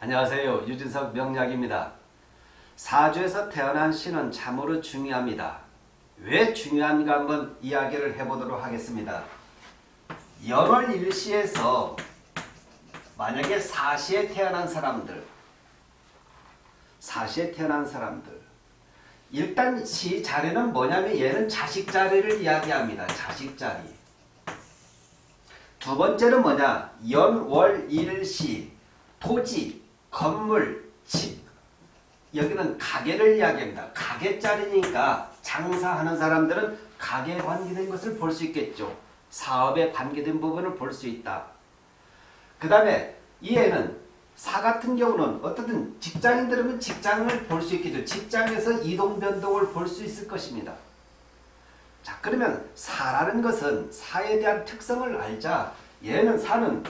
안녕하세요. 유진석 명약입니다. 사주에서 태어난 신은 참으로 중요합니다. 왜 중요한가 한번 이야기를 해보도록 하겠습니다. 연월 일시에서 만약에 사시에 태어난 사람들 사시에 태어난 사람들 일단 시 자리는 뭐냐면 얘는 자식 자리를 이야기합니다. 자식 자리 두 번째는 뭐냐 연월 일시 토지 건물, 집 여기는 가게를 이야기합니다. 가게짜리니까 장사하는 사람들은 가게에 관계된 것을 볼 수 있겠죠. 사업에 관계된 부분을 볼 수 있다. 그 다음에 이에는 사 같은 경우는 어떻든 직장인들은 직장을 볼 수 있겠죠. 직장에서 이동 변동을 볼 수 있을 것입니다. 자 그러면 사라는 것은 사에 대한 특성을 알자. 얘는 사는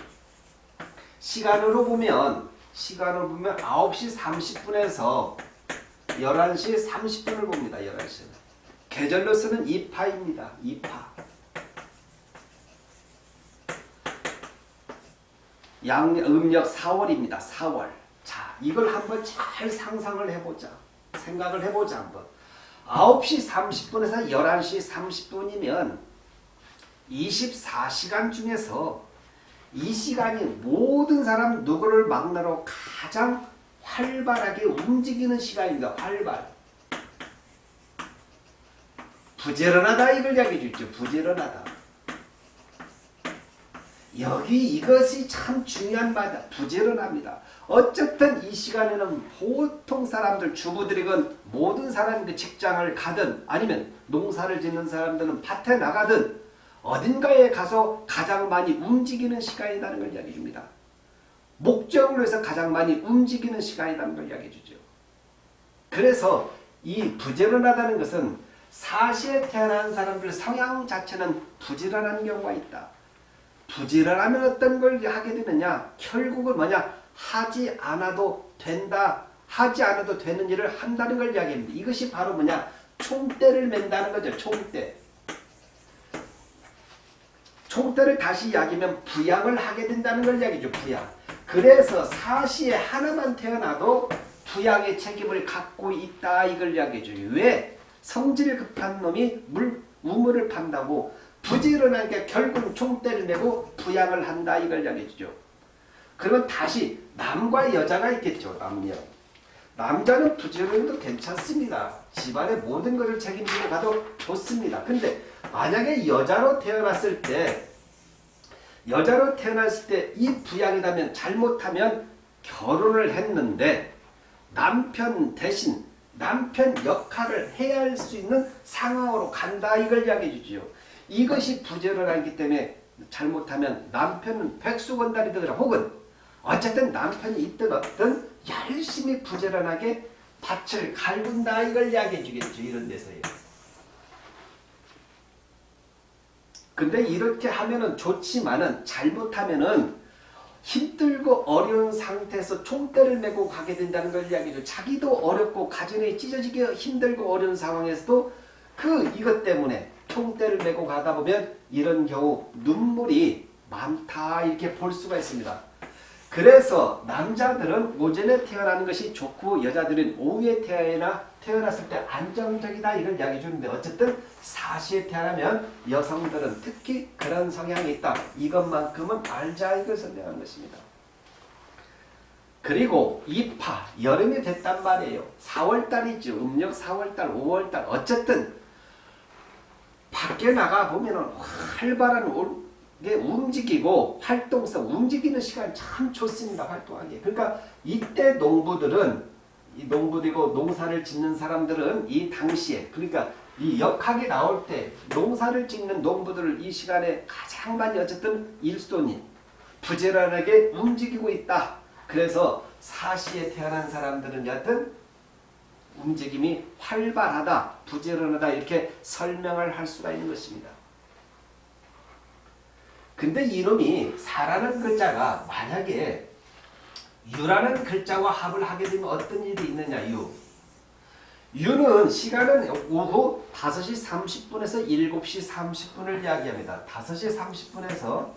시간으로 보면 시간을 보면 9시 30분에서 11시 30분을 봅니다. 11시. 계절로 쓰는 2파입니다. 2파. 양 음력 4월입니다. 4월. 자, 이걸 한번 잘 상상을 해보자. 생각을 해보자 한번. 9시 30분에서 11시 30분이면 24시간 중에서 이 시간이 모든 사람 누구를 막나로 가장 활발하게 움직이는 시간입니다. 활발. 부지런하다 이걸 이야기해 주죠. 부지런하다. 여기 이것이 참 중요한 바다. 부지런합니다. 어쨌든 이 시간에는 보통 사람들 주부들이건 모든 사람이 직장을 가든 아니면 농사를 짓는 사람들은 밭에 나가든 어딘가에 가서 가장 많이 움직이는 시간이라는 걸 이야기해 줍니다. 목적을 위해서 가장 많이 움직이는 시간이라는 걸 이야기해 주죠. 그래서 이 부지런하다는 것은 사시에 태어난 사람들 성향 자체는 부지런한 경우가 있다. 부지런하면 어떤 걸 하게 되느냐? 결국은 뭐냐? 하지 않아도 된다. 하지 않아도 되는 일을 한다는 걸 이야기합니다. 이것이 바로 뭐냐? 총대를 맨다는 거죠. 총대. 총대를 다시 이야기하면 부양을 하게 된다는 걸 이야기죠. 부양. 그래서 사시에 하나만 태어나도 부양의 책임을 갖고 있다 이걸 이야기해줘요. 왜? 성질 급한 놈이 물, 우물을 판다고 부지런하게 결국 총대를 메고 부양을 한다 이걸 이야기해주죠. 그러면 다시 남과 여자가 있겠죠. 남녀. 남자는 부지런해도 괜찮습니다. 집안의 모든 것을 책임지고 가도 좋습니다. 근데 만약에 여자로 태어났을 때 여자로 태어났을 때 이 부양이라면 잘못하면 결혼을 했는데 남편 대신 남편 역할을 해야 할 수 있는 상황으로 간다 이걸 이야기해 주지요. 이것이 부지런하기 때문에 잘못하면 남편은 백수건달이 되더라 혹은 어쨌든 남편이 있든 없든 열심히 부지런하게 밭을 갈군다 이걸 이야기해 주겠죠. 이런 데서요. 근데 이렇게 하면은 좋지만은 잘못하면은 힘들고 어려운 상태에서 총대를 메고 가게 된다는 걸 이야기죠. 자기도 어렵고 가정이 찢어지게 힘들고 어려운 상황에서도 그 이것 때문에 총대를 메고 가다 보면 이런 경우 눈물이 많다 이렇게 볼 수가 있습니다. 그래서 남자들은 오전에 태어나는 것이 좋고 여자들은 오후에 태어나 태어났을 때 안정적이다 이걸 이야기해 주는데 어쨌든 사시에 태어나면 여성들은 특히 그런 성향이 있다. 이것만큼은 알자 이걸 설명하는 것입니다. 그리고 이파 여름이 됐단 말이에요. 4월달이죠. 음력 4월달 5월달 어쨌든 밖에 나가 보면 활발한 게 움직이고 활동성 움직이는 시간 참 좋습니다. 활동하기. 그러니까 이때 농부들은 이 농부들이고 농사를 짓는 사람들은 이 당시에 그러니까 이 역학이 나올 때 농사를 짓는 농부들을 이 시간에 가장 많이 어쨌든 일손이 부지런하게 움직이고 있다. 그래서 사시에 태어난 사람들은 여튼 움직임이 활발하다, 부지런하다 이렇게 설명을 할 수가 있는 것입니다. 근데 이놈이 사라는 글자가 만약에 유라는 글자와 합을 하게 되면 어떤 일이 있느냐 유. 유는 시간은 오후 5시 30분에서 7시 30분을 이야기합니다. 5시 30분에서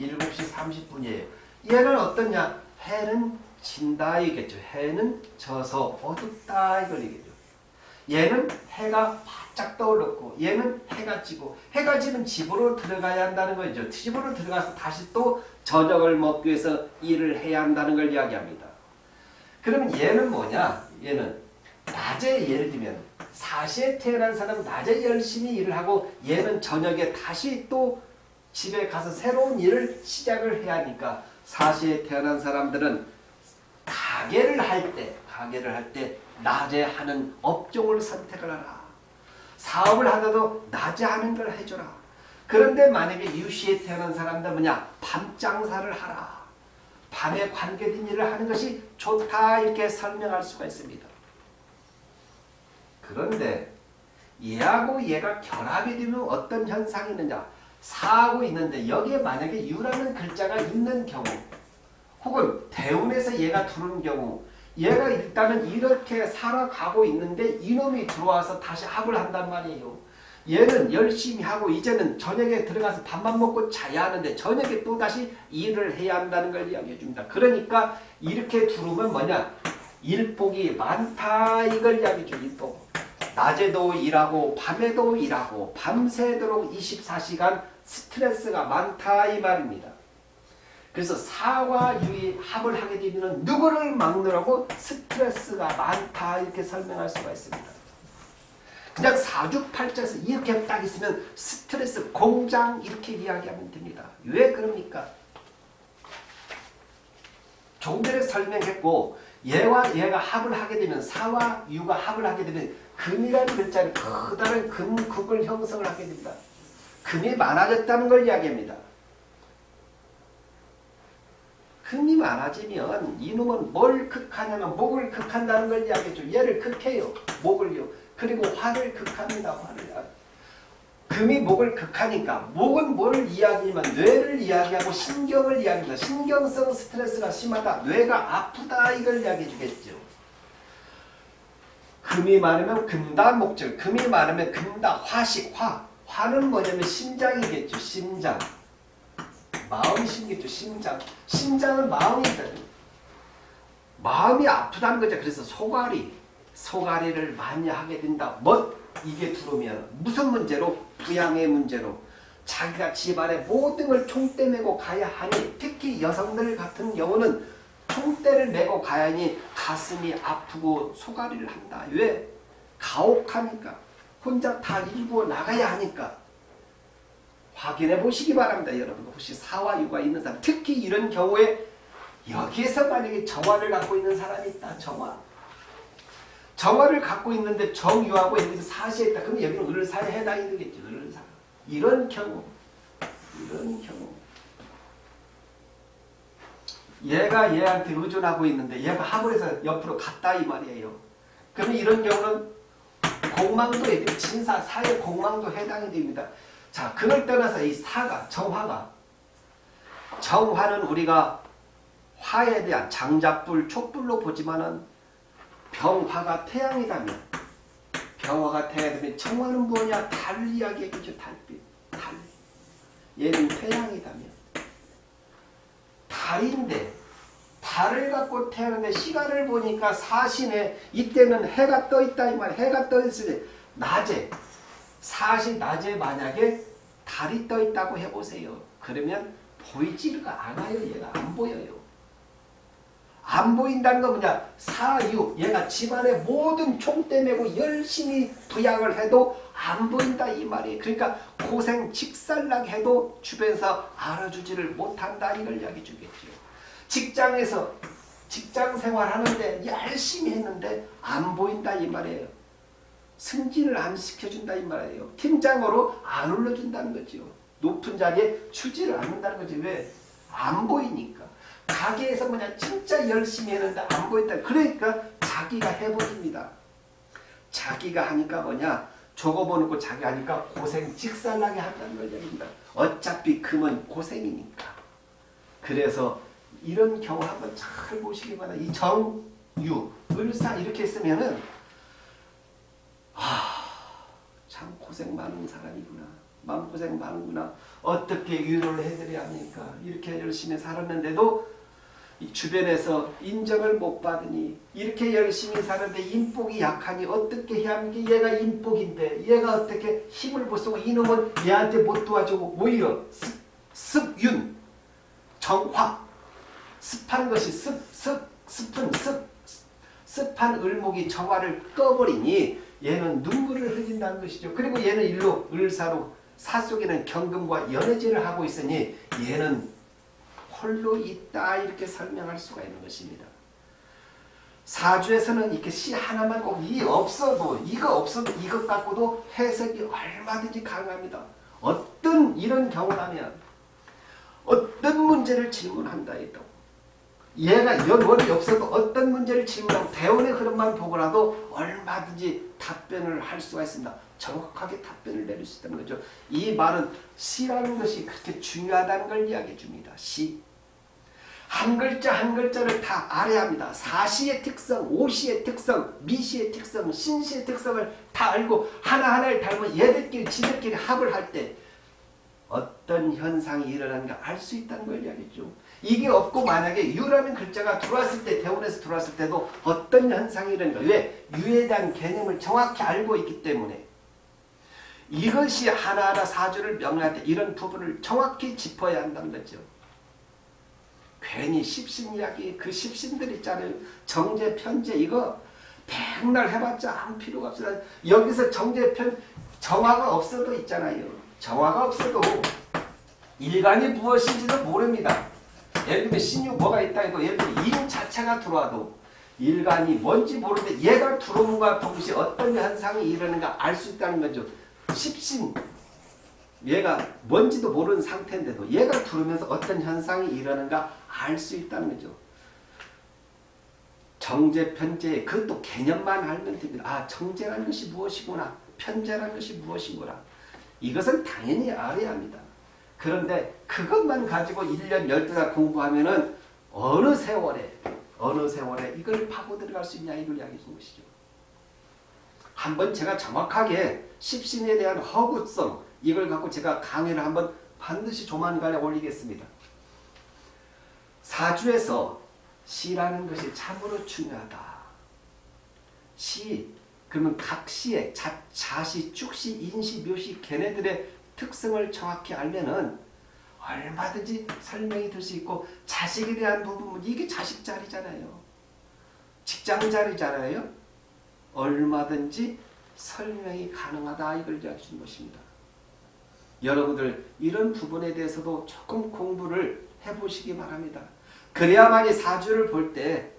7시 30분이에요. 얘는 어떠냐? 해는 진다 이겠죠. 해는 져서 어둡다 이걸 얘기죠. 얘는 해가 바짝 떠오르고 얘는 해가 지고 해가 지면 집으로 들어가야 한다는 거죠. 집으로 들어가서 다시 또 저녁을 먹기 위해서 일을 해야 한다는 걸 이야기합니다. 그러면 얘는 뭐냐? 얘는 낮에 예를 들면 4시에 태어난 사람은 낮에 열심히 일을 하고 얘는 저녁에 다시 또 집에 가서 새로운 일을 시작을 해야 하니까 4시에 태어난 사람들은 가게를 할 때, 가게를 할 때 낮에 하는 업종을 선택을 하라. 사업을 하더라도 낮에 하는 걸 해줘라. 그런데 만약에 유시에 태어난 사람들 뭐냐? 밤 장사를 하라. 밤에 관계된 일을 하는 것이 좋다 이렇게 설명할 수가 있습니다. 그런데 얘하고 얘가 결합이 되면 어떤 현상이 있느냐? 사하고 있는데 여기에 만약에 유라는 글자가 있는 경우 혹은 대운에서 얘가 들어오는 경우 얘가 일단은 이렇게 살아가고 있는데 이놈이 들어와서 다시 합을 한단 말이에요. 얘는 열심히 하고 이제는 저녁에 들어가서 밥만 먹고 자야 하는데 저녁에 또 다시 일을 해야 한다는 걸 이야기해 줍니다. 그러니까 이렇게 들어오면 뭐냐? 일복이 많다 이걸 이야기해 줘 일복. 낮에도 일하고 밤에도 일하고 밤새도록 24시간 스트레스가 많다 이 말입니다. 그래서 사와 유의 합을 하게 되면 누구를 막느라고 스트레스가 많다 이렇게 설명할 수가 있습니다. 그냥 사주팔자에서 이렇게 딱 있으면 스트레스 공장 이렇게 이야기하면 됩니다. 왜 그럽니까? 전에 설명했고 얘와 얘가 합을 하게 되면 사와 유가 합을 하게 되면 금이라는 글자는 커다란 금국을 형성을 하게 됩니다. 금이 많아졌다는 걸 이야기합니다. 금이 많아지면 이놈은 뭘 극하냐면 목을 극한다는 걸 이야기해줘. 얘를 극해요. 목을요. 그리고 화를 극합니다. 화를. 금이 목을 극하니까 목은 뭘 이야기하면 뇌를 이야기하고 신경을 이야기합니다. 신경성 스트레스가 심하다. 뇌가 아프다. 이걸 이야기해 주겠죠. 금이 많으면 금다 목적. 금이 많으면 금다 화식 화. 화는 뭐냐면 심장이겠죠. 심장. 마음이신겠죠. 심장. 심장은 마음이다. 마음이 아프다는 거죠. 그래서 소가리. 소가리를 많이 하게 된다. 뭐 이게 들어오면 무슨 문제로? 부양의 문제로. 자기가 집안의 모든 걸 총대 메고 가야 하니 특히 여성들 같은 경우는 총대를 메고 가야 하니 가슴이 아프고 소가리를 한다. 왜? 가혹하니까. 혼자 다 일고 나가야 하니까. 확인해 보시기 바랍니다. 여러분 혹시 사와 유가 있는 사람 특히 이런 경우에 여기에서 만약에 정화를 갖고 있는 사람이 있다. 정화. 정화를 갖고 있는데 정유하고 여기서 사시에 있다. 그럼 여기는 을사에 해당이 되겠죠. 을사. 이런 경우. 이런 경우. 얘가 얘한테 의존하고 있는데 얘가 하물에서 옆으로 갔다 이 말이에요. 그러면 이런 경우는 공망도 애들이 진사, 사의 공망도 해당이 됩니다. 자, 그걸 떠나서 이 사가, 정화가 정화는 우리가 화에 대한 장작불, 촛불로 보지만은 병화가 태양이다면 병화가 태양이다면 정화는 뭐냐? 달 이야기겠죠. 달빛, 달. 얘는 태양이다면 달인데 달을 갖고 태어났는데 시간을 보니까 사신에 이때는 해가 떠 있다 이 말. 해가 떠 있을 때 낮에 사시 낮에 만약에 달이 떠 있다고 해보세요. 그러면 보이지가 않아요. 얘가 안 보여요. 안 보인다는 건 뭐냐? 사유. 얘가 집안의 모든 총대 메고 열심히 부양을 해도 안 보인다 이 말이에요. 그러니까 고생 직살나게 해도 주변에서 알아주지를 못한다 이걸 이야기 주겠죠. 직장에서 직장 생활하는데 열심히 했는데 안 보인다 이 말이에요. 승진을 안 시켜준다 이 말이에요. 팀장으로 안 올려준다는 거죠. 높은 자리에 추지를 않는다는 거지. 왜? 안 보이니까. 가게에서 뭐냐 진짜 열심히 했는데 안 보인다. 그러니까 자기가 해버립니다. 자기가 하니까 뭐냐 적어보놓고 자기 하니까 고생 직살나게 한다는 걸 얘기합니다. 어차피 금은 고생이니까. 그래서 이런 경우 한번 잘 보시기 바랍니다. 이 정유, 을사 이렇게 쓰면은 아, 참 고생 많은 사람이구나. 마음고생 많은구나. 어떻게 위로를 해드려야 합니까? 이렇게 열심히 살았는데도 이 주변에서 인정을 못 받으니 이렇게 열심히 사는데 인복이 약하니 어떻게 해야 게 얘가 인복인데 얘가 어떻게 힘을 못 쓰고 이놈은 얘한테 못 도와주고 오히려 습, 습윤 정화 습한 것이 습, 습, 습은 습 습한 을목이 정화를 꺼버리니 얘는 눈물을 흘린다는 것이죠. 그리고 얘는 일로 을사로 사 속에는 경금과 연애질을 하고 있으니 얘는 홀로 있다 이렇게 설명할 수가 있는 것입니다. 사주에서는 이렇게 시 하나만 꼭 이 없어도 이거 없어도 이것 갖고도 해석이 얼마든지 가능합니다. 어떤 이런 경우라면 어떤 문제를 질문한다 해도 얘가 연원이 없어도 어떤 문제를 질문하고 대원의 흐름만 보고라도 얼마든지 답변을 할 수가 있습니다. 정확하게 답변을 내릴 수 있다는 거죠. 이 말은 시라는 것이 그렇게 중요하다는 걸 이야기해 줍니다. 시. 한 글자 한 글자를 다 알아야 합니다. 사시의 특성, 오시의 특성, 미시의 특성, 신시의 특성을 다 알고 하나하나를 닮은 얘들끼리 지들끼리 합을 할 때 어떤 현상이 일어나는가 알 수 있다는 걸 이야기죠. 이게 없고 만약에 유라는 글자가 들어왔을 때 대원에서 들어왔을 때도 어떤 현상이 일어나는가 왜? 유에 대한 개념을 정확히 알고 있기 때문에 이것이 하나하나 사주를 명료할 때 이런 부분을 정확히 짚어야 한다는 거죠. 괜히 십신 이야기 그 십신들 있잖아요. 정제 편제 이거 백날 해봤자 아무 필요가 없어요. 여기서 정제 편 정화가 없어도 있잖아요. 정화가 없어도 일간이 무엇인지도 모릅니다. 예를 들면 신유 뭐가 있다 해도 예를 들면 인 자체가 들어와도 일간이 뭔지 모르는데 얘가 들어옴과 동시에 어떤 현상이 일어나는가 알 수 있다는 거죠. 십신 얘가 뭔지도 모르는 상태인데도 얘가 들으면서 어떤 현상이 일어나는가 알 수 있다는 거죠. 정제, 편제 그것도 개념만 알면 됩니다. 아 정제라는 것이 무엇이구나. 편제라는 것이 무엇이구나. 이것은 당연히 알아야 합니다. 그런데 그것만 가지고 1년 12달 공부하면은 어느 세월에 어느 세월에 이걸 파고 들어갈 수 있냐 이걸 이야기해 준 것이죠. 한번 제가 정확하게 십신에 대한 허구성 이걸 갖고 제가 강의를 한번 반드시 조만간에 올리겠습니다. 사주에서 시라는 것이 참으로 중요하다. 시 그러면 각 자, 자시, 축시, 인시, 묘시 걔네들의 특성을 정확히 알면은 얼마든지 설명이 될 수 있고 자식에 대한 부분 이게 자식 자리잖아요. 직장 자리잖아요. 얼마든지 설명이 가능하다 이걸 이야기해 준 것입니다. 여러분들 이런 부분에 대해서도 조금 공부를 해보시기 바랍니다. 그래야만이 사주를 볼 때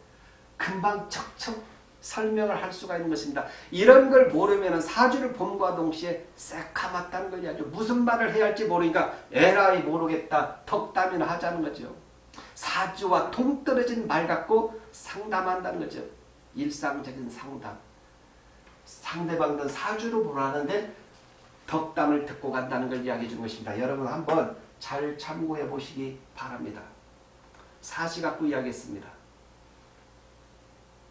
금방 척척 설명을 할 수가 있는 것입니다. 이런 걸 모르면 사주를 봄과 동시에 새카맣다는 걸 이야기죠. 무슨 말을 해야 할지 모르니까 에라이 모르겠다. 덕담이나 하자는 거죠. 사주와 동떨어진 말 갖고 상담한다는 거죠. 일상적인 상담. 상대방은 사주로 보라는데 덕담을 듣고 간다는 걸 이야기해 준 것입니다. 여러분 한번 잘 참고해 보시기 바랍니다. 사시 갖고 이야기했습니다.